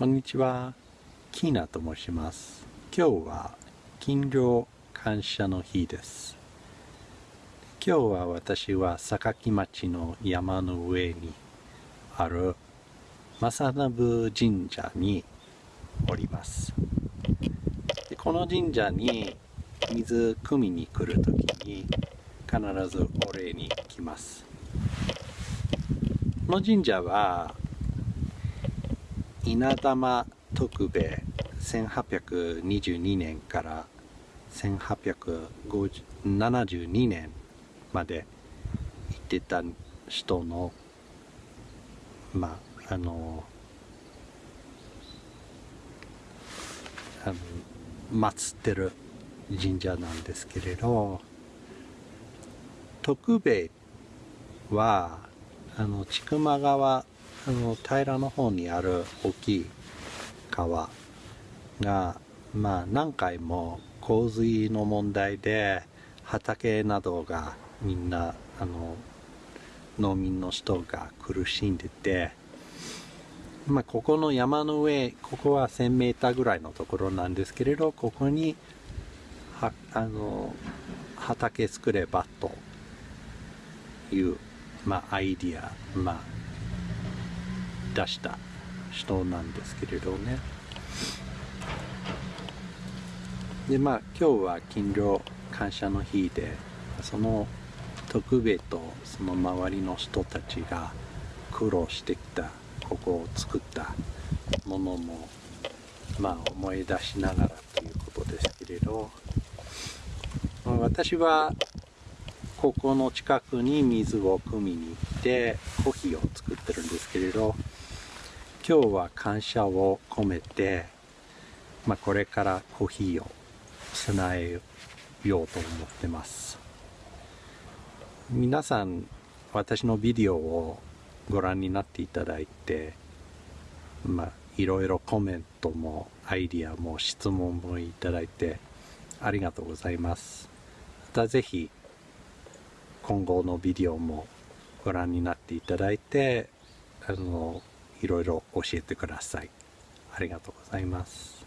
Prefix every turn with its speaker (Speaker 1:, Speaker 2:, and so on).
Speaker 1: こんにちは。キーナと申します。今日は勤労感謝の日です。今日は私は榊町の山の上にある正信神社におります。でこの神社に水汲みに来るときに必ずお礼に来ます。この神社は稲玉徳兵衛1822年から1872年まで行ってた人のまああのあの祀ってる神社なんですけれど徳兵衛はあの千曲川あの平らの方にある大きい川が、まあ、何回も洪水の問題で畑などがみんなあの農民の人が苦しんでて、まあ、ここの山の上ここは1000メーーぐらいのところなんですけれどここにはあの畑作ればという、まあ、アイディア、まあ、出した人なんですけれどね。でまあ今日は勤労感謝の日でその徳兵衛とその周りの人たちが苦労してきたここを作ったものもまあ思い出しながらということですけれど、まあ私はここの近くに水を汲みに行ってコーヒーを作ってるんですけれど今日は感謝を込めて、まあ、これからコーヒーを備えようと思ってます。皆さん私のビデオをご覧になっていただいてまあいろいろコメントもアイディアも質問もいただいてありがとうございます。またぜひ今後のビデオもご覧になっていただいてあのいろいろ教えてください。ありがとうございます。